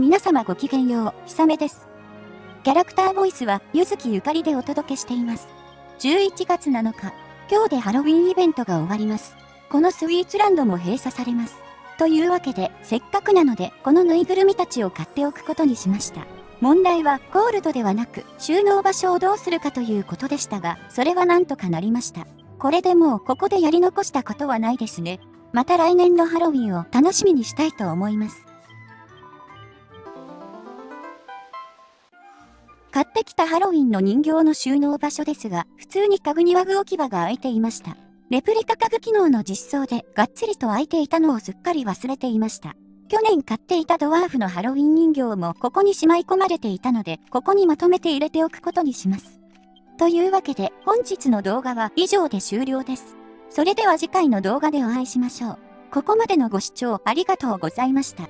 皆様ごきげんよう、ひさめです。キャラクターボイスは、ゆずきゆかりでお届けしています。11月7日、今日でハロウィンイベントが終わります。このスイーツランドも閉鎖されます。というわけで、せっかくなので、このぬいぐるみたちを買っておくことにしました。問題は、ゴールドではなく、収納場所をどうするかということでしたが、それはなんとかなりました。これでもう、ここでやり残したことはないですね。また来年のハロウィンを楽しみにしたいと思います。買ってきたハロウィンの人形の収納場所ですが、普通に家具にワグ置き場が空いていました。レプリカ家具機能の実装でがっつりと空いていたのをすっかり忘れていました。去年買っていたドワーフのハロウィン人形もここにしまい込まれていたので、ここにまとめて入れておくことにします。というわけで本日の動画は以上で終了です。それでは次回の動画でお会いしましょう。ここまでのご視聴ありがとうございました。